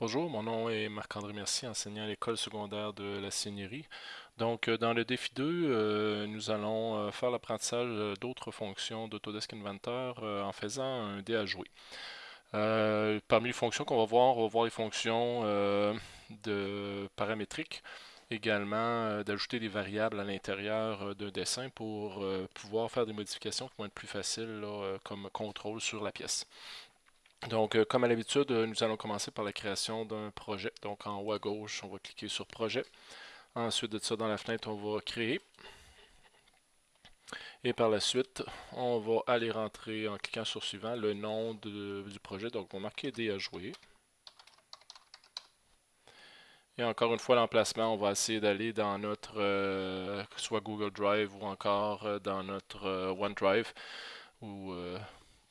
Bonjour, mon nom est Marc-André Mercier, enseignant à l'école secondaire de la Seigneurie. Donc, euh, dans le défi 2, euh, nous allons euh, faire l'apprentissage d'autres fonctions d'Autodesk Inventor en faisant un dé à jouer. parmi les fonctions qu'on va voir, on va voir les fonctions de paramétriques, également d'ajouter des variables à l'intérieur d'un dessin pour pouvoir faire des modifications qui vont être plus faciles comme contrôle sur la pièce. Donc, euh, comme à l'habitude, euh, nous allons commencer par la création d'un projet. Donc, en haut à gauche, on va cliquer sur Projet. Ensuite de ça, dans la fenêtre, on va créer. Et par la suite, on va aller rentrer en cliquant sur Suivant le nom du projet. Donc, on va marquer D à jouer. Et encore une fois, l'emplacement, on va essayer d'aller dans notre euh, soit Google Drive ou encore dans notre OneDrive ou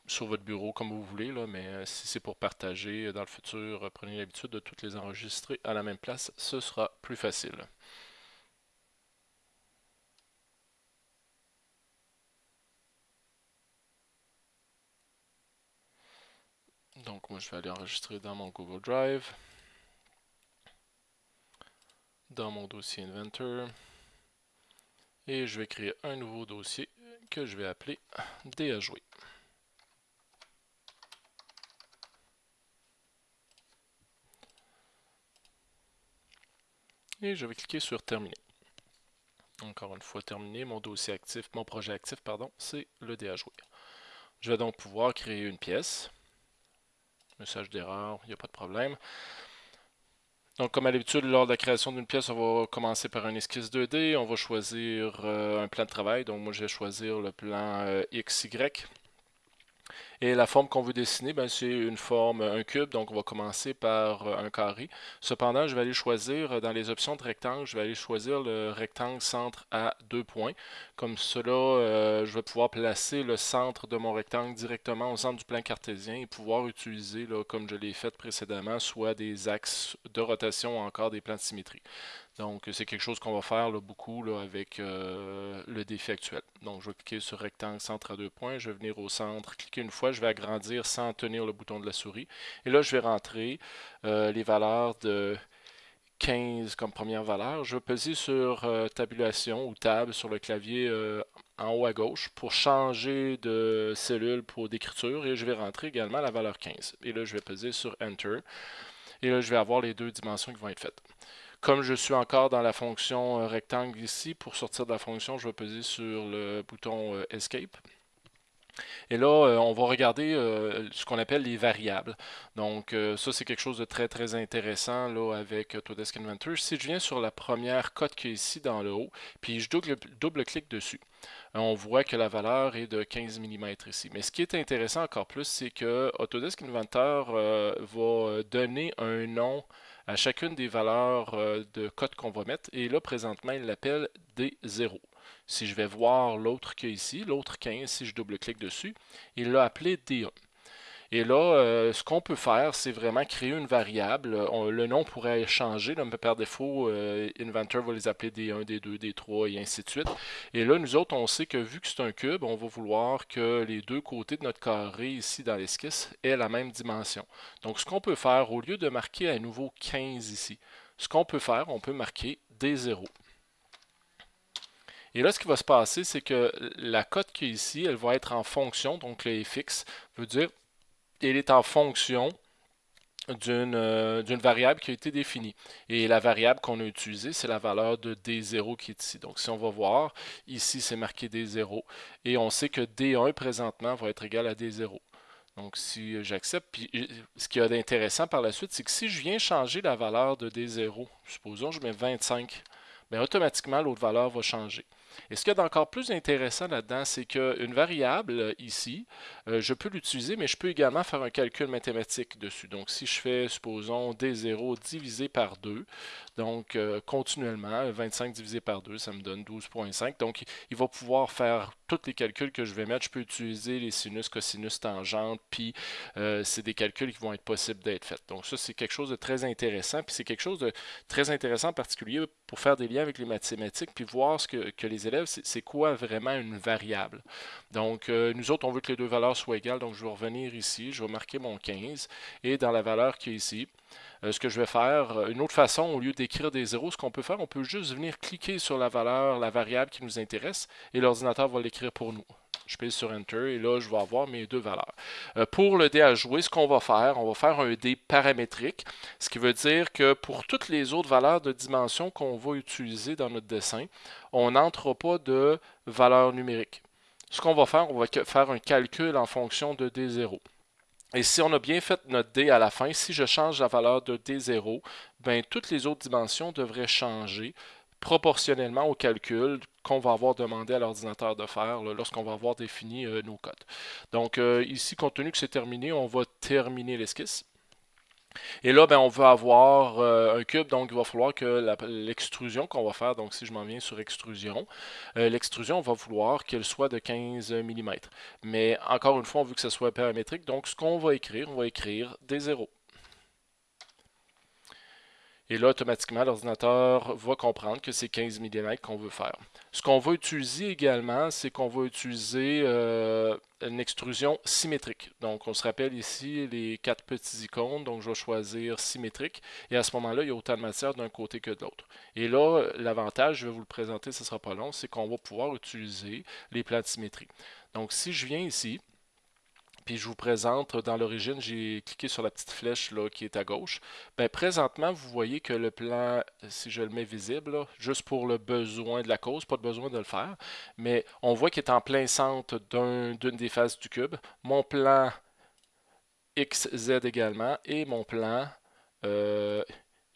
sur votre bureau comme vous voulez, mais euh, si c'est pour partager euh, dans le futur, euh, prenez l'habitude de toutes les enregistrer à la même place, ce sera plus facile. Donc moi je vais aller enregistrer dans mon Google Drive, dans mon dossier Inventor, et je vais créer un nouveau dossier que je vais appeler D jouer. Et je vais cliquer sur terminer. Encore une fois terminé, mon dossier actif, mon projet actif, pardon, c'est le dé à jouer. Je vais donc pouvoir créer une pièce. Message d'erreur, il n'y a pas de problème. Donc, comme à l'habitude, lors de la création d'une pièce, on va commencer par un esquisse 2D. On va choisir euh, un plan de travail. Donc, moi, je vais choisir le plan euh, XY. Et la forme qu'on veut dessiner, ben, c'est une forme, un cube, donc on va commencer par euh, un carré. Cependant, je vais aller choisir, euh, dans les options de rectangle, je vais aller choisir le rectangle centre à deux points. Comme cela, euh, je vais pouvoir placer le centre de mon rectangle directement au centre du plan cartésien et pouvoir utiliser, comme je l'ai fait précédemment, soit des axes de rotation ou encore des plans de symétrie. Donc, c'est quelque chose qu'on va faire beaucoup avec le défi actuel. Donc, je vais cliquer sur rectangle centre à deux points. Je vais venir au centre, cliquer une fois. Je vais agrandir sans tenir le bouton de la souris. Et là, je vais rentrer euh, les valeurs de 15 comme première valeur. Je vais peser sur euh, tabulation ou tab sur le clavier en haut à gauche pour changer de cellule pour d'écriture. Et je vais rentrer également la valeur 15. Et là, je vais peser sur Enter. Et là, je vais avoir les deux dimensions qui vont être faites. Comme je suis encore dans la fonction euh, rectangle ici, pour sortir de la fonction, je vais peser sur le bouton euh, Escape. Et là, euh, on va regarder ce qu'on appelle les variables. Donc, ça, c'est quelque chose de très, très intéressant là, avec Autodesk Inventor. Si je viens sur la première cote qui est ici dans le haut, puis je double-clique dessus, on voit que la valeur est de 15 mm ici. Mais ce qui est intéressant encore plus, c'est que Autodesk Inventor va donner un nom à chacune des valeurs euh, de code qu'on va mettre. Et là, présentement, il l'appelle D0. Si je vais voir l'autre qui est ici, l'autre 15, si je double-clique dessus, il l'a appelé D1. Et là, euh, ce qu'on peut faire, c'est vraiment créer une variable. le nom pourrait changer. Là, par défaut, euh, Inventor va les appeler D1, D2, D3 et ainsi de suite. Et là, nous autres, on sait que vu que c'est un cube, on va vouloir que les deux côtés de notre carré ici dans l'esquisse aient la même dimension. Donc, ce qu'on peut faire, au lieu de marquer à nouveau 15 ici, ce qu'on peut faire, on peut marquer D0. Et là, ce qui va se passer, c'est que la cote qui est ici, elle va être en fonction, donc le fx veut dire elle est en fonction euh, d'une variable qui a été définie. Et la variable qu'on a utilisée, c'est la valeur de D0 qui est ici. Donc, si on va voir, ici, c'est marqué D0. Et on sait que D1, présentement, va être égal à D0. Donc, si j'accepte, puis ce qui y a d'intéressant par la suite, c'est que si je viens changer la valeur de D0, supposons je mets 25, bien, automatiquement, l'autre valeur va changer. Et ce qu'il y a d'encore plus intéressant là-dedans, c'est qu'une variable euh, ici, euh, je peux l'utiliser, mais je peux également faire un calcul mathématique dessus. Donc, si je fais, supposons, D0 divisé par 2, donc euh, continuellement, 25 divisé par 2, ça me donne 12.5. Donc, il va pouvoir faire tous les calculs que je vais mettre. Je peux utiliser les sinus, cosinus, tangentes, puis c'est des calculs qui vont être possibles d'être faits. Donc, ça, c'est quelque chose de très intéressant, puis c'est quelque chose de très intéressant en particulier pour faire des liens avec les mathématiques, puis voir ce que, les élèves, c'est quoi vraiment une variable. Donc, euh, nous autres, on veut que les deux valeurs soient égales. Donc, je vais revenir ici, je vais marquer mon 15. Et dans la valeur qui est ici, euh, ce que je vais faire, euh, une autre façon, au lieu d'écrire des zéros, ce qu'on peut faire, on peut juste venir cliquer sur la valeur, la variable qui nous intéresse, et l'ordinateur va l'écrire pour nous. Je pèse sur Enter et là, je vais avoir mes deux valeurs. Euh, pour le dé à jouer, ce qu'on va faire, on va faire un dé paramétrique, ce qui veut dire que pour toutes les autres valeurs de dimension qu'on va utiliser dans notre dessin, on n'entre pas de valeur numérique. Ce qu'on va faire, on va faire un calcul en fonction de D0. Et si on a bien fait notre D à la fin, si je change la valeur de D0, ben, toutes les autres dimensions devraient changer proportionnellement au calcul qu'on va avoir demandé à l'ordinateur de faire lorsqu'on va avoir défini euh, nos codes. Donc euh, ici, compte tenu que c'est terminé, on va terminer l'esquisse. Et là, ben, on veut avoir euh, un cube, donc il va falloir que l'extrusion qu'on va faire, donc si je m'en viens sur extrusion, euh, l'extrusion, on va vouloir qu'elle soit de 15 mm. Mais encore une fois, on veut que ce soit paramétrique, donc ce qu'on va écrire, on va écrire des zéros. Et là, automatiquement, l'ordinateur va comprendre que c'est 15 mm qu'on veut faire. Ce qu'on va utiliser également, c'est qu'on va utiliser euh, une extrusion symétrique. Donc, on se rappelle ici les quatre petits icônes. Donc, je vais choisir symétrique. Et à ce moment-là, il y a autant de matière d'un côté que de l'autre. Et là, l'avantage, je vais vous le présenter, ce ne sera pas long, c'est qu'on va pouvoir utiliser les plans de symétrie. Donc, si je viens ici, puis je vous présente, dans l'origine, j'ai cliqué sur la petite flèche là, qui est à gauche. Ben, présentement, vous voyez que le plan, si je le mets visible, juste pour le besoin de la cause, pas de besoin de le faire, mais on voit qu'il est en plein centre d'une des faces du cube. Mon plan XZ également et mon plan euh,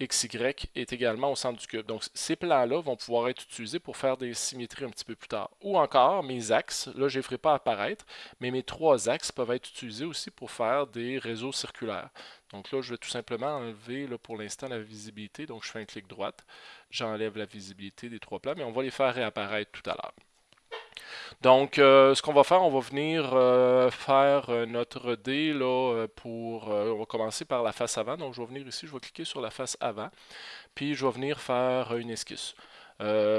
XY est également au centre du cube. Donc, ces plans-là vont pouvoir être utilisés pour faire des symétries un petit peu plus tard. Ou encore, mes axes, là, je ne les ferai pas apparaître, mais mes trois axes peuvent être utilisés aussi pour faire des réseaux circulaires. Donc là, je vais tout simplement enlever pour l'instant la visibilité. Donc, je fais un clic droite, j'enlève la visibilité des trois plans, mais on va les faire réapparaître tout à l'heure. Donc, euh, ce qu'on va faire, on va venir euh, faire euh, notre dé là, pour... on va commencer par la face avant. Donc, je vais venir ici, je vais cliquer sur la face avant. Puis, je vais venir faire une esquisse.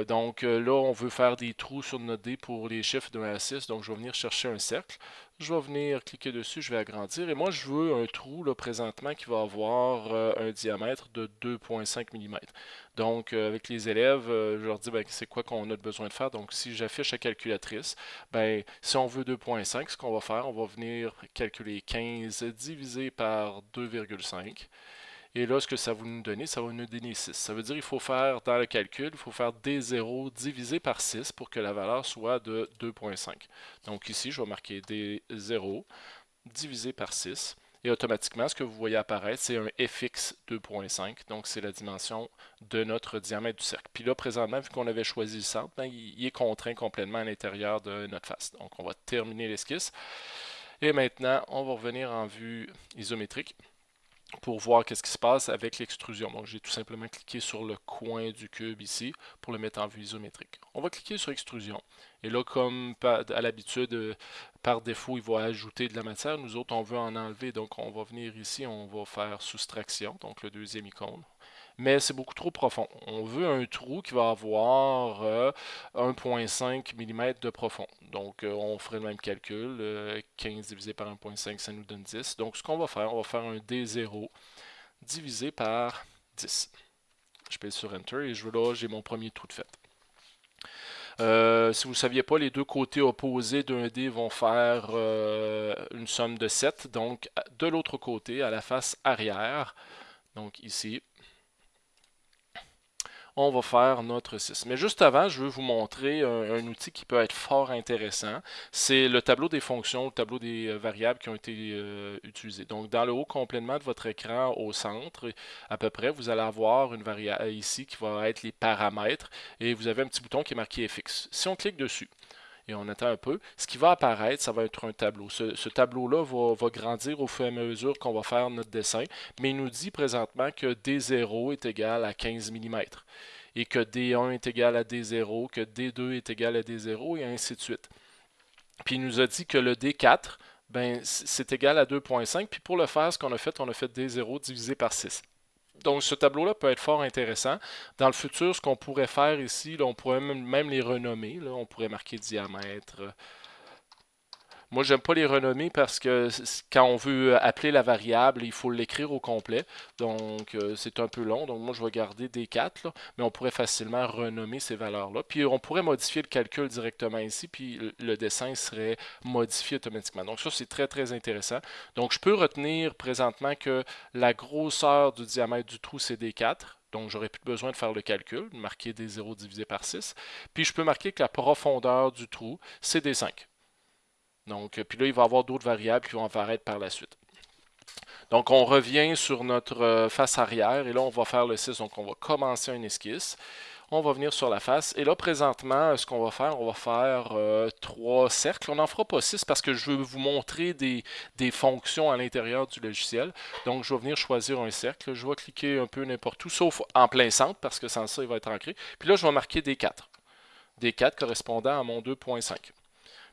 Donc là, on veut faire des trous sur notre dé pour les chiffres de 1 à 6. Donc, je vais venir chercher un cercle. Je vais venir cliquer dessus, je vais agrandir. Et moi, je veux un trou là, présentement qui va avoir euh, un diamètre de 2,5 mm. Donc, euh, avec les élèves, euh, je leur dis ben, c'est quoi qu'on a besoin de faire? Donc, si j'affiche la calculatrice, ben, si on veut 2,5, ce qu'on va faire, on va venir calculer 15 divisé par 2,5. Et là, ce que ça va nous donner, ça va nous donner 6. Ça veut dire qu'il faut faire, dans le calcul, il faut faire D0 divisé par 6 pour que la valeur soit de 2.5. Donc ici, je vais marquer D0 divisé par 6. Et automatiquement, ce que vous voyez apparaître, c'est un fx 2.5. Donc, c'est la dimension de notre diamètre du cercle. Puis là, présentement, vu qu'on avait choisi le centre, ben, il est contraint complètement à l'intérieur de notre face. Donc, on va terminer l'esquisse. Et maintenant, on va revenir en vue isométrique pour voir qu'est-ce qui se passe avec l'extrusion. Donc, j'ai tout simplement cliqué sur le coin du cube ici pour le mettre en vue isométrique. On va cliquer sur extrusion. Et là, comme à l'habitude, euh, par défaut, il va ajouter de la matière. Nous autres, on veut en enlever. Donc, on va venir ici, on va faire soustraction, donc le deuxième icône mais c'est beaucoup trop profond. On veut un trou qui va avoir 1.5 euh, mm de profond. Donc, euh, on ferait le même calcul. 15 euh, divisé par 1.5, ça nous donne 10. Donc, ce qu'on va faire, on va faire un D0 divisé par 10. Je pèse sur Enter et je, là, j'ai mon premier trou de fait. si vous ne saviez pas, les deux côtés opposés d'un dé vont faire une somme de 7. Donc, de l'autre côté, à la face arrière, donc ici, on va faire notre 6. Mais juste avant, je veux vous montrer un, outil qui peut être fort intéressant. C'est le tableau des fonctions, le tableau des euh, variables qui ont été euh, utilisées. Donc, dans le haut complètement de votre écran, au centre, à peu près, vous allez avoir une variable ici qui va être les paramètres et vous avez un petit bouton qui est marqué FX. Si on clique dessus, et on attend un peu. Ce qui va apparaître, ça va être un tableau. Ce, tableau-là va, grandir au fur et à mesure qu'on va faire notre dessin, mais il nous dit présentement que D0 est égal à 15 mm et que D1 est égal à D0, que D2 est égal à D0 et ainsi de suite. Puis il nous a dit que le D4, ben, c'est égal à 2.5. Puis pour le faire, ce qu'on a fait, on a fait D0 divisé par 6. Donc, ce tableau-là peut être fort intéressant. Dans le futur, ce qu'on pourrait faire ici, on pourrait même, les renommer. on pourrait marquer diamètre, moi, j'aime pas les renommer parce que quand on veut appeler la variable, il faut l'écrire au complet. Donc, euh, c'est un peu long. Donc, moi, je vais garder des 4, mais on pourrait facilement renommer ces valeurs-là. Puis, on pourrait modifier le calcul directement ici, puis le dessin serait modifié automatiquement. Donc, ça, c'est très, très intéressant. Donc, je peux retenir présentement que la grosseur du diamètre du trou, c'est des 4. Donc, j'aurais plus besoin de faire le calcul, marquer des 0 divisé par 6. Puis, je peux marquer que la profondeur du trou, c'est des 5. Donc, puis là, il va y avoir d'autres variables qui vont apparaître par la suite. Donc, on revient sur notre euh, face arrière et là, on va faire le 6. Donc, on va commencer un esquisse. On va venir sur la face. Et là, présentement, ce qu'on va faire, on va faire euh, trois cercles. On n'en fera pas six parce que je veux vous montrer des, des fonctions à l'intérieur du logiciel. Donc, je vais venir choisir un cercle. Je vais cliquer un peu n'importe où, sauf en plein centre parce que sans ça, il va être ancré. Puis là, je vais marquer des 4. Des 4 correspondant à mon 2.5.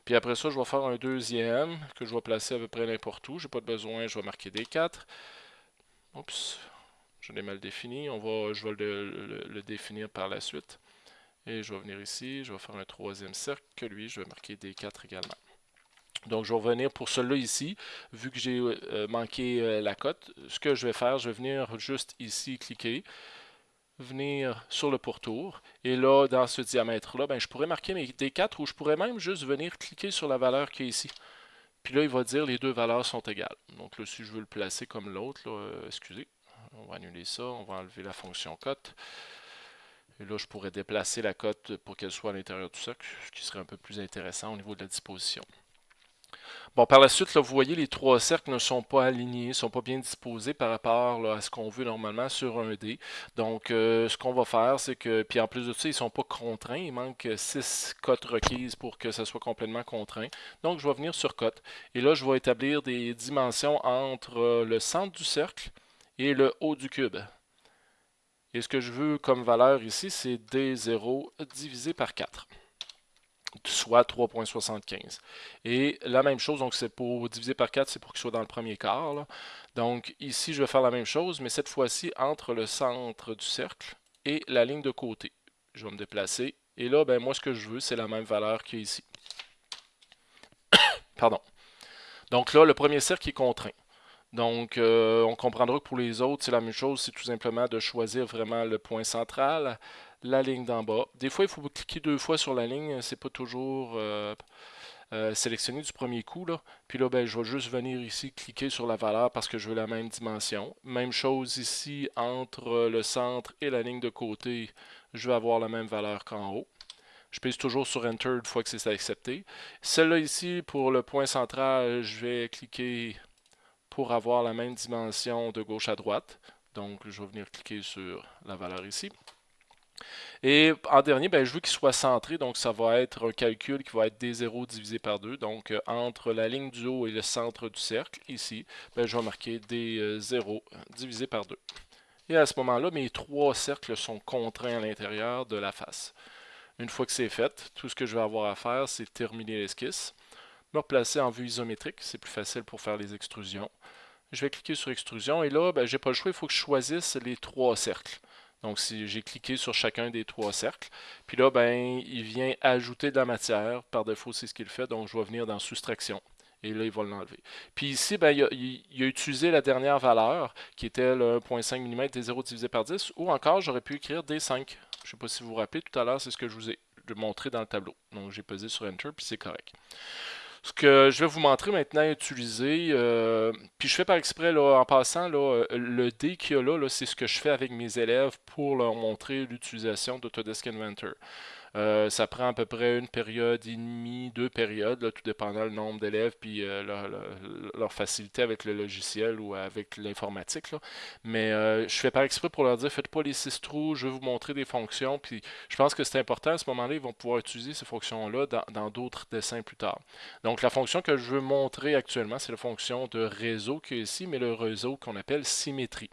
Puis après ça, je vais faire un deuxième que je vais placer à peu près n'importe où. Je n'ai pas de besoin, je vais marquer des 4. Oups, je l'ai mal défini. On va, je vais le, définir par la suite. Et je vais venir ici, je vais faire un troisième cercle, que lui, je vais marquer des 4 également. Donc, je vais revenir pour celui-là ici, vu que j'ai euh, manqué euh, la cote. Ce que je vais faire, je vais venir juste ici cliquer venir sur le pourtour. Et là, dans ce diamètre-là, ben, je pourrais marquer mes D4 ou je pourrais même juste venir cliquer sur la valeur qui est ici. Puis là, il va dire les deux valeurs sont égales. Donc là, si je veux le placer comme l'autre, euh, excusez, on va annuler ça, on va enlever la fonction cote. Et là, je pourrais déplacer la cote pour qu'elle soit à l'intérieur du cercle, ce qui serait un peu plus intéressant au niveau de la disposition. Bon, par la suite, là, vous voyez, les trois cercles ne sont pas alignés, ne sont pas bien disposés par rapport à ce qu'on veut normalement sur un dé. Donc, euh, ce qu'on va faire, c'est que, puis en plus de ça, ils ne sont pas contraints. Il manque six cotes requises pour que ça soit complètement contraint. Donc, je vais venir sur cote. Et là, je vais établir des dimensions entre euh, le centre du cercle et le haut du cube. Et ce que je veux comme valeur ici, c'est D0 divisé par 4 soit 3.75. Et la même chose, donc c'est pour diviser par 4, c'est pour qu'il soit dans le premier quart. Donc ici, je vais faire la même chose, mais cette fois-ci entre le centre du cercle et la ligne de côté. Je vais me déplacer. Et là, ben, moi, ce que je veux, c'est la même valeur qu'il y a ici. Pardon. Donc là, le premier cercle est contraint. Donc, euh, on comprendra que pour les autres, c'est la même chose. C'est tout simplement de choisir vraiment le point central, la ligne d'en bas. Des fois, il faut cliquer deux fois sur la ligne. C'est pas toujours euh, euh, sélectionné du premier coup. Là. Puis là, ben, je vais juste venir ici cliquer sur la valeur parce que je veux la même dimension. Même chose ici, entre le centre et la ligne de côté, je vais avoir la même valeur qu'en haut. Je pèse toujours sur Enter une fois que c'est accepté. Celle-là ici, pour le point central, je vais cliquer pour avoir la même dimension de gauche à droite. Donc, je vais venir cliquer sur la valeur ici. Et en dernier, ben, je veux qu'il soit centré, donc ça va être un calcul qui va être D0 divisé par 2. Donc euh, entre la ligne du haut et le centre du cercle, ici, ben, je vais marquer D0 divisé par 2. Et à ce moment-là, mes trois cercles sont contraints à l'intérieur de la face. Une fois que c'est fait, tout ce que je vais avoir à faire, c'est terminer l'esquisse, me replacer en vue isométrique, c'est plus facile pour faire les extrusions. Je vais cliquer sur extrusion et là, ben, je n'ai pas le choix, il faut que je choisisse les trois cercles. Donc, si j'ai cliqué sur chacun des trois cercles, puis là, ben, il vient ajouter de la matière. Par défaut, c'est ce qu'il fait. Donc, je vais venir dans soustraction. Et là, il va l'enlever. Puis ici, ben, il, a, utilisé la dernière valeur, qui était le 1.5 mm des 0 divisé par 10, ou encore, j'aurais pu écrire D5. Je ne sais pas si vous vous rappelez, tout à l'heure, c'est ce que je vous ai montré dans le tableau. Donc, j'ai pesé sur Enter, puis c'est correct. Ce que je vais vous montrer maintenant à utiliser, euh, puis je fais par exprès en passant, euh, le D qu'il y a là c'est ce que je fais avec mes élèves pour leur montrer l'utilisation d'Autodesk Inventor. Euh, ça prend à peu près une période et demie, deux périodes, tout dépendant le nombre d'élèves puis euh, leur, facilité avec le logiciel ou avec l'informatique. Mais euh, je fais pas exprès pour leur dire faites pas les six trous, je vais vous montrer des fonctions. Puis je pense que c'est important à ce moment-là, ils vont pouvoir utiliser ces fonctions-là dans d'autres dessins plus tard. Donc la fonction que je veux montrer actuellement, c'est la fonction de réseau qui est ici, mais le réseau qu'on appelle symétrie.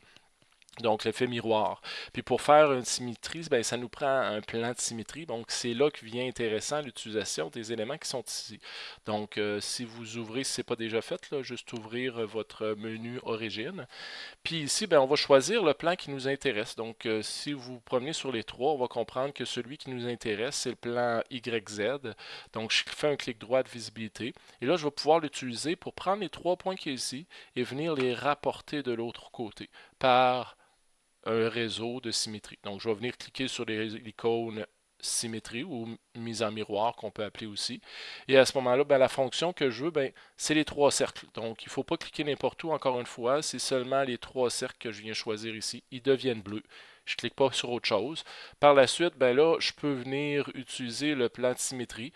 Donc, l'effet miroir. Puis pour faire une symétrie, ben, ça nous prend un plan de symétrie. Donc, c'est là que vient intéressant l'utilisation des éléments qui sont ici. Donc, euh, si vous ouvrez, si ce n'est pas déjà fait, là, juste ouvrir votre menu origine. Puis ici, ben, on va choisir le plan qui nous intéresse. Donc, euh, si vous promenez sur les trois, on va comprendre que celui qui nous intéresse, c'est le plan YZ. Donc, je fais un clic droit de visibilité. Et là, je vais pouvoir l'utiliser pour prendre les trois points qui sont ici et venir les rapporter de l'autre côté par un réseau de symétrie. Donc, je vais venir cliquer sur l'icône symétrie ou mise en miroir qu'on peut appeler aussi. Et à ce moment-là, ben, la fonction que je veux, ben, c'est les trois cercles. Donc, il ne faut pas cliquer n'importe où, encore une fois. C'est seulement les trois cercles que je viens choisir ici. Ils deviennent bleus. Je ne clique pas sur autre chose. Par la suite, ben là, je peux venir utiliser le plan de symétrie.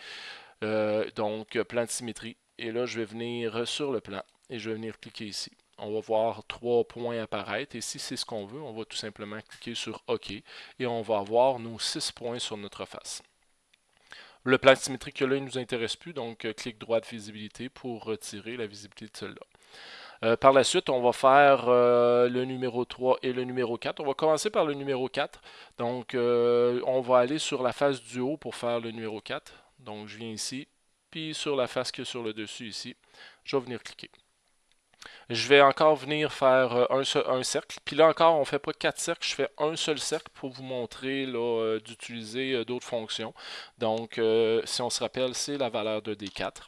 Euh, donc, plan de symétrie. Et là, je vais venir sur le plan et je vais venir cliquer ici on va voir trois points apparaître. Et si c'est ce qu'on veut, on va tout simplement cliquer sur OK et on va avoir nos six points sur notre face. Le plan symétrique là, il ne nous intéresse plus, donc euh, clic droit de visibilité pour retirer la visibilité de celui-là. Euh, par la suite, on va faire euh, le numéro 3 et le numéro 4. On va commencer par le numéro 4. Donc, on va aller sur la face du haut pour faire le numéro 4. Donc, je viens ici, puis sur la face qui est sur le dessus ici, je vais venir cliquer. Je vais encore venir faire euh, un, cercle. Puis là encore, on ne fait pas quatre cercles, je fais un seul cercle pour vous montrer euh, d'utiliser euh, d'autres fonctions. Donc, si on se rappelle, c'est la valeur de D4.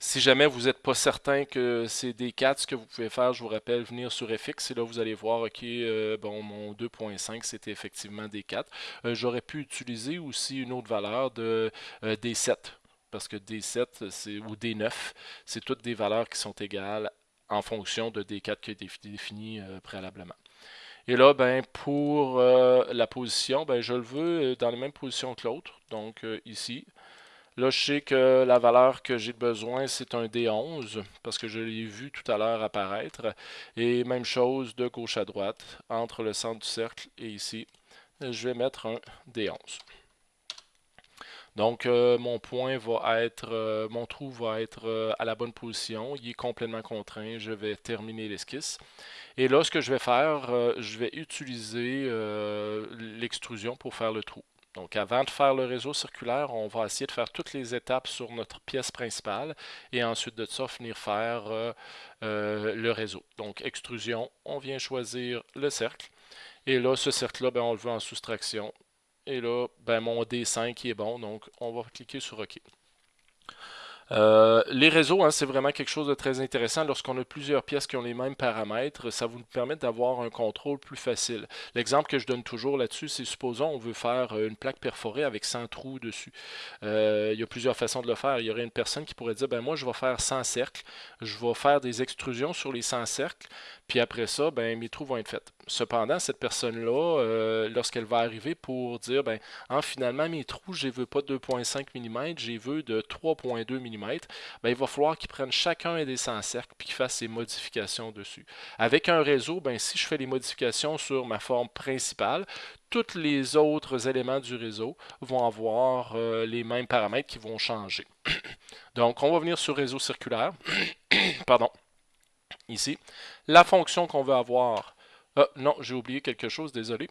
Si jamais vous n'êtes pas certain que c'est D4, ce que vous pouvez faire, je vous rappelle, venir sur FX et là vous allez voir, ok, bon, mon 2.5 c'était effectivement D4. J'aurais pu utiliser aussi une autre valeur de D7 parce que D7 ou D9, c'est toutes des valeurs qui sont égales en fonction de D4 qui a été défini euh, préalablement. Et là, ben, pour euh, la position, ben, je le veux euh, dans la même position que l'autre, donc ici. Là, je sais que la valeur que j'ai besoin, c'est un D11, parce que je l'ai vu tout à l'heure apparaître. Et même chose de gauche à droite, entre le centre du cercle et ici, je vais mettre un D11. Donc, euh, mon point va être, euh, mon trou va être euh, à la bonne position. Il est complètement contraint. Je vais terminer l'esquisse. Et là, ce que je vais faire, je vais utiliser l'extrusion pour faire le trou. Donc, avant de faire le réseau circulaire, on va essayer de faire toutes les étapes sur notre pièce principale et ensuite de ça, finir faire le réseau. Donc, extrusion, on vient choisir le cercle. Et là, ce cercle-là, ben, on le veut en soustraction. Et là, ben, mon D5 est bon, donc on va cliquer sur OK. Euh, les réseaux, hein, c'est vraiment quelque chose de très intéressant. Lorsqu'on a plusieurs pièces qui ont les mêmes paramètres, ça vous permet d'avoir un contrôle plus facile. L'exemple que je donne toujours là-dessus, c'est supposons on veut faire euh, une plaque perforée avec 100 trous dessus. Euh, il y a plusieurs façons de le faire. Il y aurait une personne qui pourrait dire, ben moi je vais faire 100 cercles, je vais faire des extrusions sur les 100 cercles, puis après ça, ben mes trous vont être faits. Cependant, cette personne-là, lorsqu'elle va arriver pour dire, ben hein, finalement mes trous, je ne veux pas 2.5 mm, je veux de 3.2 mm, ben, il va falloir qu'ils prennent chacun des 100 cercles et qu'ils fassent ses modifications dessus. Avec un réseau, ben, si je fais les modifications sur ma forme principale, tous les autres éléments du réseau vont avoir euh, les mêmes paramètres qui vont changer. Donc, on va venir sur réseau circulaire. Pardon. Ici. La fonction qu'on veut avoir. Ah, non, j'ai oublié quelque chose, désolé.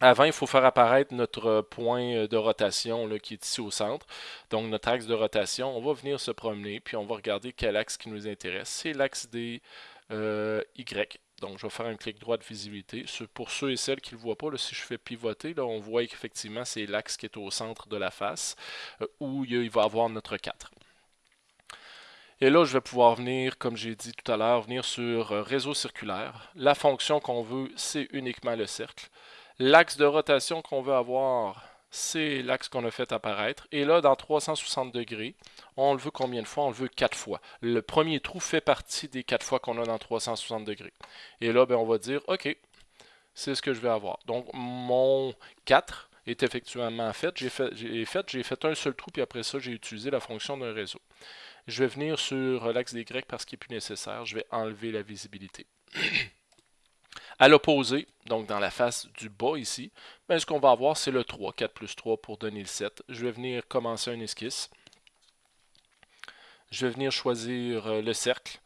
Avant, il faut faire apparaître notre point de rotation là, qui est ici au centre. Donc, notre axe de rotation, on va venir se promener, puis on va regarder quel axe qui nous intéresse. C'est l'axe des euh, Y. Donc, je vais faire un clic droit de visibilité. Pour ceux et celles qui ne le voient pas, si je fais pivoter, là, on voit qu'effectivement, c'est l'axe qui est au centre de la face, euh, où il va avoir notre 4. Et là, je vais pouvoir venir, comme j'ai dit tout à l'heure, venir sur euh, réseau circulaire. La fonction qu'on veut, c'est uniquement le cercle. L'axe de rotation qu'on veut avoir, c'est l'axe qu'on a fait apparaître. Et là, dans 360 degrés, on le veut combien de fois? On le veut 4 fois. Le premier trou fait partie des 4 fois qu'on a dans 360 degrés. Et là, ben, on va dire, OK, c'est ce que je vais avoir. Donc, mon 4 est effectivement fait. J'ai fait, fait, fait un seul trou, puis après ça, j'ai utilisé la fonction d'un réseau. Je vais venir sur l'axe des grecs parce qu'il n'est plus nécessaire. Je vais enlever la visibilité. À l'opposé, donc dans la face du bas ici, ben, ce qu'on va avoir, c'est le 3, 4 plus 3 pour donner le 7. Je vais venir commencer un esquisse. Je vais venir choisir euh, le cercle.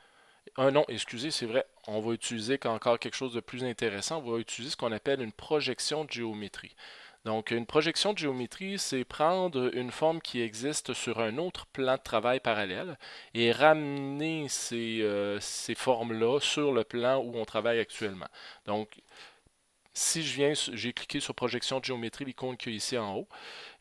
Un non, excusez, c'est vrai, on va utiliser encore quelque chose de plus intéressant, on va utiliser ce qu'on appelle une projection de géométrie. Donc, une projection de géométrie, c'est prendre une forme qui existe sur un autre plan de travail parallèle et ramener ces, euh, ces formes-là sur le plan où on travaille actuellement. Donc, si je viens, j'ai cliqué sur projection de géométrie, l'icône qui est ici en haut.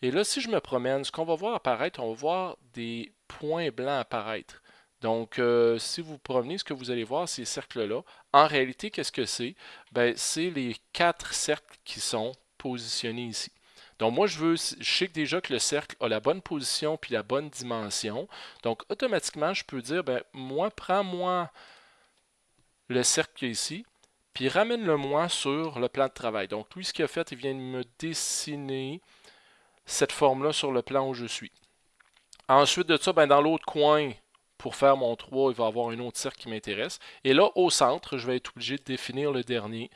Et là, si je me promène, ce qu'on va voir apparaître, on va voir des points blancs apparaître. Donc, euh, si vous promenez, ce que vous allez voir, ces cercles-là, en réalité, qu'est-ce que c'est? Ben, c'est les quatre cercles qui sont positionnés ici. Donc, moi, je veux, je sais déjà que le cercle a la bonne position puis la bonne dimension. Donc, automatiquement, je peux dire, ben, moi, prends-moi le cercle qui est ici, puis ramène-le-moi sur le plan de travail. Donc, lui, ce qu'il a fait, il vient de me dessiner cette forme-là sur le plan où je suis. Ensuite de ça, ben, dans l'autre coin, pour faire mon 3, il va avoir un autre cercle qui m'intéresse. Et là, au centre, je vais être obligé de définir le dernier,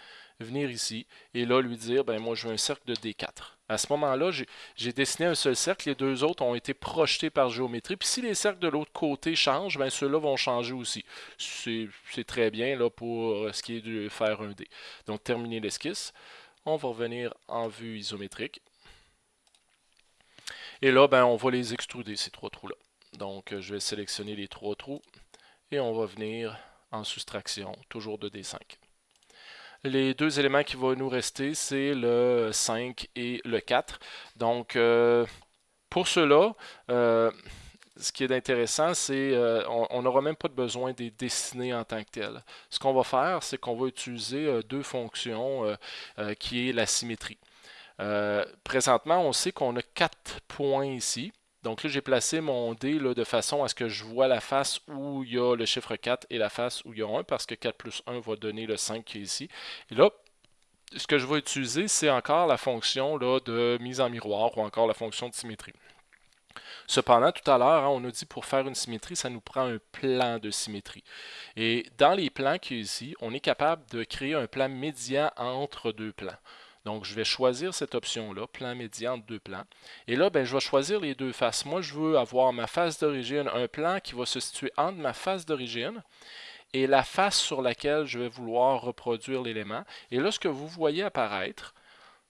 venir ici, et là, lui dire, ben moi, je veux un cercle de D4. À ce moment-là, j'ai dessiné un seul cercle, les deux autres ont été projetés par géométrie. Puis si les cercles de l'autre côté changent, ben ceux-là vont changer aussi. C'est très bien là pour ce qui est de faire un D. Donc, terminer l'esquisse. On va revenir en vue isométrique. Et là, ben, on va les extruder, ces trois trous-là. Donc, je vais sélectionner les trois trous et on va venir en soustraction, toujours de D5. Les deux éléments qui vont nous rester, c'est le 5 et le 4. Donc, euh, pour cela, euh, ce qui est intéressant, c'est euh, on n'aura même pas besoin de les dessiner en tant que tel. Ce qu'on va faire, c'est qu'on va utiliser deux fonctions qui est la symétrie. présentement, on sait qu'on a quatre points ici. Donc là, j'ai placé mon dé de façon à ce que je vois la face où il y a le chiffre 4 et la face où il y a 1, parce que 4 plus 1 va donner le 5 qui est ici. Et là, ce que je vais utiliser, c'est encore la fonction là, de mise en miroir ou encore la fonction de symétrie. Cependant, tout à l'heure, hein, on a dit pour faire une symétrie, ça nous prend un plan de symétrie. Et dans les plans qui est ici, on est capable de créer un plan médian entre deux plans. Donc, je vais choisir cette option-là, plan médian de deux plans. Et là, ben, je vais choisir les deux faces. Moi, je veux avoir ma face d'origine, un plan qui va se situer entre ma face d'origine et la face sur laquelle je vais vouloir reproduire l'élément. Et là, ce que vous voyez apparaître,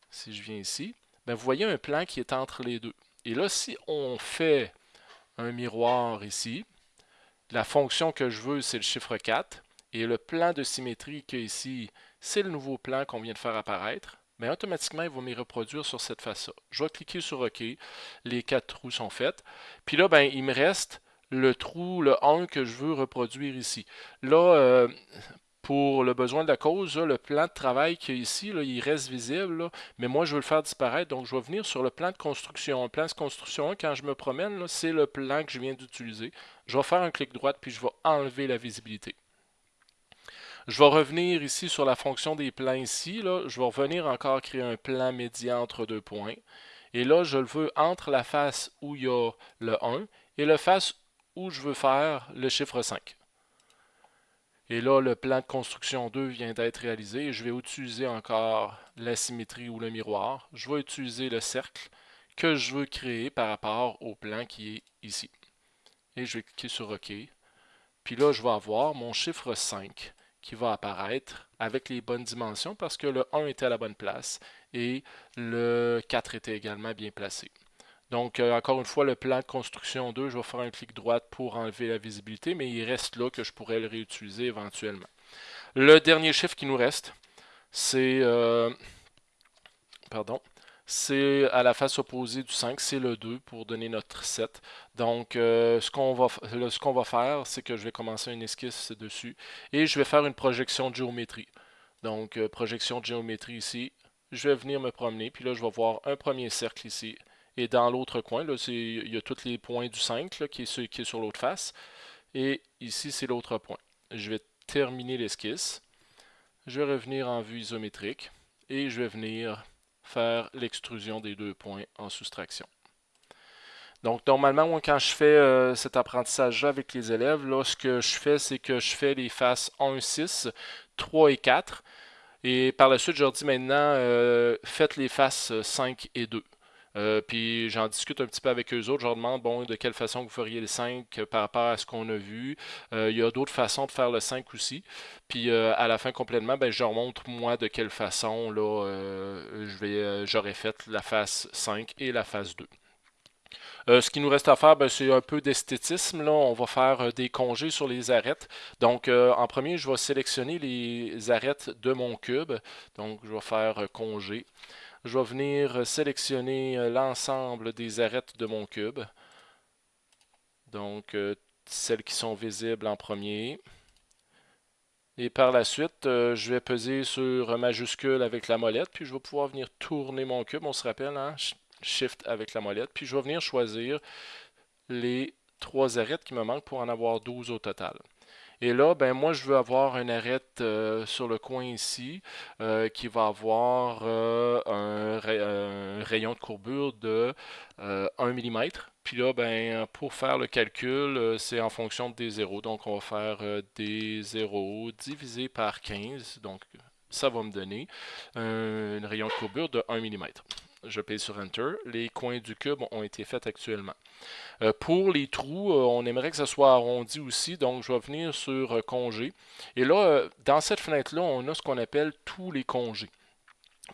si je viens ici, ben, vous voyez un plan qui est entre les deux. Et là, si on fait un miroir ici, la fonction que je veux, c'est le chiffre 4. Et le plan de symétrie qui est ici, c'est le nouveau plan qu'on vient de faire apparaître mais automatiquement, il va me reproduire sur cette face-là. Je vais cliquer sur OK. Les quatre trous sont faits. Puis là, ben, il me reste le trou, le 1 que je veux reproduire ici. Là, euh, pour le besoin de la cause, le plan de travail qui est ici, il reste visible, mais moi je veux le faire disparaître, donc je vais venir sur le plan de construction. Le plan de construction, quand je me promène, c'est le plan que je viens d'utiliser. Je vais faire un clic droit, puis je vais enlever la visibilité. Je vais revenir ici sur la fonction des plans ici. Je vais revenir encore créer un plan médian entre deux points. Et là, je le veux entre la face où il y a le 1 et la face où je veux faire le chiffre 5. Et là, le plan de construction 2 vient d'être réalisé. je vais utiliser encore la symétrie ou le miroir. Je vais utiliser le cercle que je veux créer par rapport au plan qui est ici. Et je vais cliquer sur OK. Puis là, je vais avoir mon chiffre 5 qui va apparaître avec les bonnes dimensions parce que le 1 était à la bonne place et le 4 était également bien placé. Donc, euh, encore une fois, le plan de construction 2, je vais faire un clic droit pour enlever la visibilité, mais il reste là que je pourrais le réutiliser éventuellement. Le dernier chiffre qui nous reste, c'est... Euh, pardon c'est à la face opposée du 5, c'est le 2 pour donner notre 7. Donc, euh, ce qu'on va, va, faire, c'est que je vais commencer une esquisse dessus et je vais faire une projection de géométrie. Donc, euh, projection de géométrie ici. Je vais venir me promener, puis là, je vais voir un premier cercle ici. Et dans l'autre coin, là, il y a tous les points du 5 qui, est qui est sur l'autre face. Et ici, c'est l'autre point. Je vais terminer l'esquisse. Je vais revenir en vue isométrique et je vais venir faire l'extrusion des deux points en soustraction. Donc, normalement, quand je fais euh, cet apprentissage-là avec les élèves, là, ce que je fais, c'est que je fais les faces 1, 6, 3 et 4. Et par la suite, je leur dis maintenant, euh, faites les faces 5 et 2. Euh, puis j'en discute un petit peu avec eux autres. Je leur demande bon, de quelle façon vous feriez le 5 par rapport à ce qu'on a vu. Euh, il y a d'autres façons de faire le 5 aussi. Puis à la fin complètement, ben, je leur montre moi de quelle façon là, j'aurais fait la phase 5 et la phase 2. Euh, ce qui nous reste à faire, ben, c'est un peu d'esthétisme. On va faire euh, des congés sur les arêtes. Donc, euh, en premier, je vais sélectionner les arêtes de mon cube. Donc, je vais faire congé. Je vais venir sélectionner l'ensemble des arêtes de mon cube. Donc, celles qui sont visibles en premier. Et par la suite, je vais peser sur majuscule avec la molette, puis je vais pouvoir venir tourner mon cube. On se rappelle, hein? Shift avec la molette. Puis je vais venir choisir les trois arêtes qui me manquent pour en avoir 12 au total. Et là, ben moi, je veux avoir une arête euh, sur le coin ici euh, qui va avoir euh, un, rayon de courbure de 1 mm. Puis là, ben, pour faire le calcul, c'est en fonction des zéros. Donc, on va faire des zéros divisé par 15. Donc, ça va me donner un rayon de courbure de 1 mm je paye sur Enter. Les coins du cube ont été faits actuellement. Euh, pour les trous, euh, on aimerait que ça soit arrondi aussi, donc je vais venir sur euh, congé. Et là, dans cette fenêtre-là, on a ce qu'on appelle tous les congés.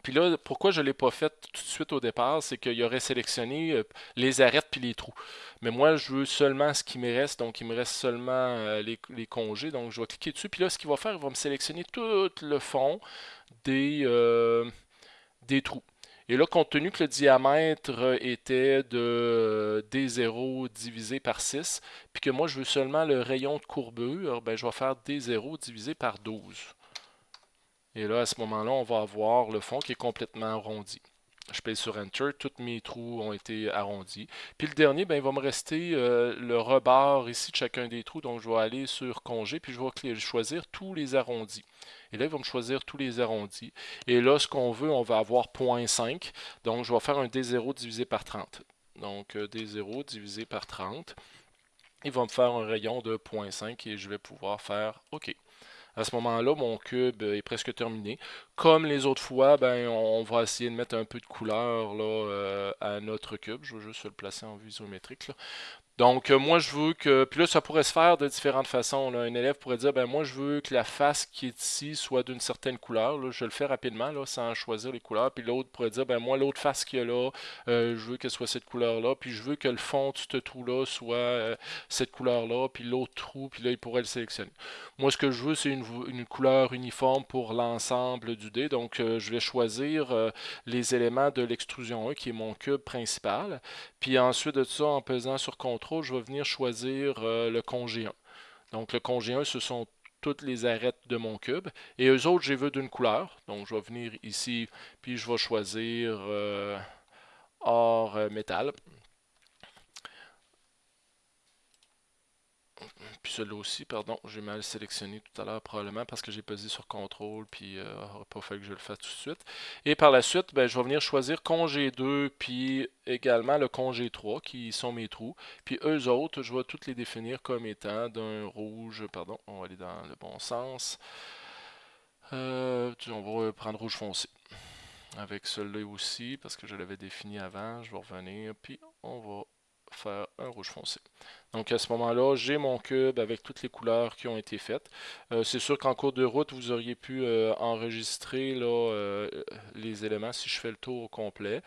Puis là, pourquoi je ne l'ai pas fait tout de suite au départ, c'est qu'il aurait sélectionné les arêtes puis les trous. Mais moi, je veux seulement ce qui me reste, donc il me reste seulement les, congés. Donc je vais cliquer dessus, puis là, ce qu'il va faire, il va me sélectionner tout le fond des trous. Et là, compte tenu que le diamètre était de D0 divisé par 6, puis que moi je veux seulement le rayon de courbure, ben, je vais faire D0 divisé par 12. Et là, à ce moment-là, on va avoir le fond qui est complètement arrondi. Je paye sur Enter, tous mes trous ont été arrondis. Puis le dernier, ben, il va me rester euh, le rebord ici de chacun des trous. Donc je vais aller sur Congé, puis je vais choisir tous les arrondis. Et là, il va me choisir tous les arrondis. Et là, ce qu'on veut, on va avoir 0.5. Donc je vais faire un D0 divisé par 30. Donc euh, D0 divisé par 30. Il va me faire un rayon de 0.5 et je vais pouvoir faire OK. À ce moment-là, mon cube est presque terminé. Comme les autres fois, ben, on va essayer de mettre un peu de couleur là, euh, à notre cube. Je vais juste le placer en visométrique. Là. Donc, euh, moi, je veux que... Puis là, ça pourrait se faire de différentes façons. Un élève pourrait dire, ben moi, je veux que la face qui est ici soit d'une certaine couleur. Je le fais rapidement, sans choisir les couleurs. Puis l'autre pourrait dire, ben moi, l'autre face qu'il y a là, euh, je veux qu'elle soit cette couleur-là. Puis je veux que le fond de ce trou-là soit euh, cette couleur-là. Puis l'autre trou, puis là, il pourrait le sélectionner. Moi, ce que je veux, c'est une, une, couleur uniforme pour l'ensemble du dé. Donc, je vais choisir les éléments de l'extrusion 1, qui est mon cube principal. Puis ensuite de ça, en pesant sur CTRL, je vais venir choisir euh, le congé 1. Donc le congé 1, ce sont toutes les arêtes de mon cube. Et eux autres, j'ai vu d'une couleur. Donc je vais venir ici, puis je vais choisir euh, or euh, métal. Puis celui-là aussi, pardon, j'ai mal sélectionné tout à l'heure probablement parce que j'ai pesé sur CTRL puis euh, pas fallu que je le fasse tout de suite. Et par la suite, ben, je vais venir choisir congé 2 puis également le congé 3 qui sont mes trous. Puis eux autres, je vais toutes les définir comme étant d'un rouge, pardon, on va aller dans le bon sens. Euh, on va prendre rouge foncé avec celui-là aussi parce que je l'avais défini avant. Je vais revenir puis on va faire un rouge foncé. Donc à ce moment-là, j'ai mon cube avec toutes les couleurs qui ont été faites. Euh, c'est sûr qu'en cours de route, vous auriez pu euh, enregistrer là, euh, les éléments si je fais le tour au complet.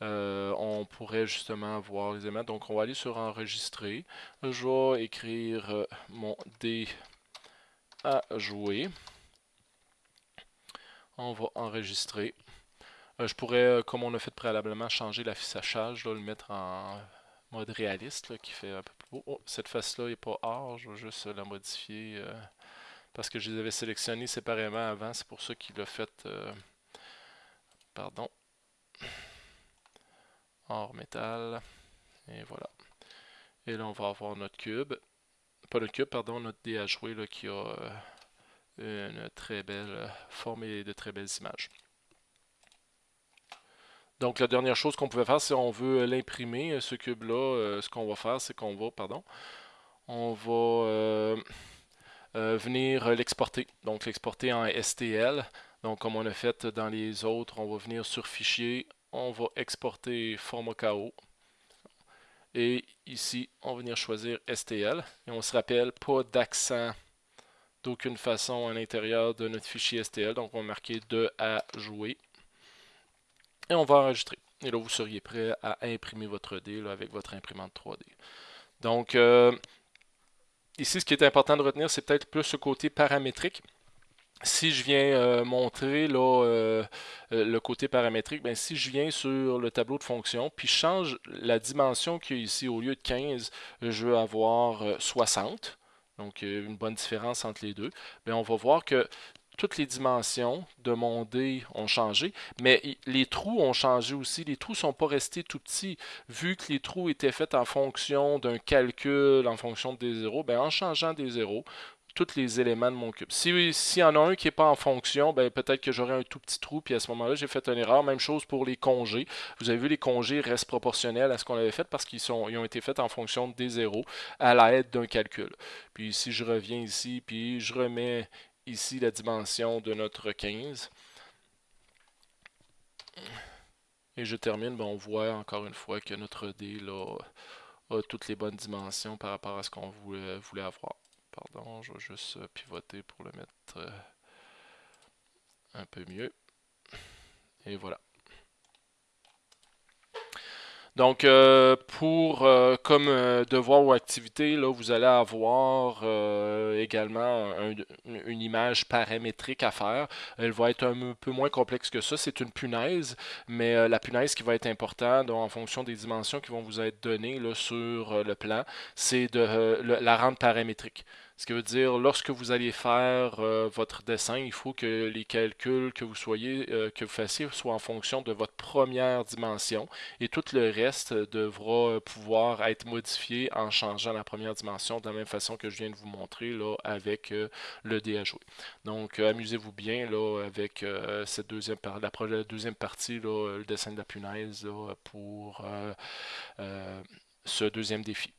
on pourrait justement voir les éléments. Donc on va aller sur enregistrer. Je vais écrire mon D à jouer. On va enregistrer. je pourrais, comme on a fait préalablement, changer l'affichage, le mettre en mode réaliste qui fait un peu plus beau. Oh, cette face-là n'est pas or, je vais juste la modifier euh, parce que je les avais sélectionnés séparément avant, c'est pour ça qu'il l'a fait. Euh, pardon. Or métal. Et voilà. Et là, on va avoir notre cube. Pas notre cube, pardon, notre dé à jouer là, qui a euh, une très belle forme et de très belles images. Donc, la dernière chose qu'on pouvait faire, si on veut l'imprimer, euh, ce cube-là, euh, ce qu'on va faire, c'est qu'on va, pardon, on va euh, venir l'exporter. Donc, l'exporter en STL. Donc, comme on a fait dans les autres, on va venir sur Fichier, on va exporter format KO. Et ici, on va venir choisir STL. Et on se rappelle, pas d'accent d'aucune façon à l'intérieur de notre fichier STL. Donc, on va marquer de à jouer. Et on va enregistrer. Et là, vous seriez prêt à imprimer votre dé avec votre imprimante 3D. Donc, euh, ici, ce qui est important de retenir, c'est peut-être plus ce côté paramétrique si je viens euh, montrer là, euh, le côté paramétrique, ben, si je viens sur le tableau de fonction, puis je change la dimension qu'il y a ici, au lieu de 15, je veux avoir 60. Donc, une bonne différence entre les deux. Bien, on va voir que toutes les dimensions de mon dé ont changé, mais les trous ont changé aussi. Les trous ne sont pas restés tout petits. Vu que les trous étaient faits en fonction d'un calcul, en fonction des zéros, ben en changeant des zéros, tous les éléments de mon cube. S'il y en a un qui n'est pas en fonction, ben peut-être que j'aurai un tout petit trou, puis à ce moment-là, j'ai fait une erreur. Même chose pour les congés. Vous avez vu, les congés restent proportionnels à ce qu'on avait fait parce qu'ils ont été faits en fonction des zéros à l'aide d'un calcul. Puis si je reviens ici, puis je remets ici la dimension de notre 15. Et je termine, ben, on voit encore une fois que notre dé a toutes les bonnes dimensions par rapport à ce qu'on voulait, avoir. Pardon, je vais juste pivoter pour le mettre euh, un peu mieux. Et voilà. Donc, euh, pour euh, comme euh, devoir ou activité, là, vous allez avoir également une image paramétrique à faire. Elle va être un peu moins complexe que ça. C'est une punaise, mais la punaise qui va être importante en fonction des dimensions qui vont vous être données là, sur le plan, c'est de la rendre paramétrique. Ce qui veut dire, lorsque vous allez faire euh, votre dessin, il faut que les calculs que vous soyez, euh, que vous fassiez soient en fonction de votre première dimension et tout le reste devra pouvoir être modifié en changeant la première dimension de la même façon que je viens de vous montrer là, avec euh, le dé à jouer. Donc, amusez-vous bien là, avec cette deuxième, la, deuxième partie, le dessin de la punaise pour ce deuxième défi.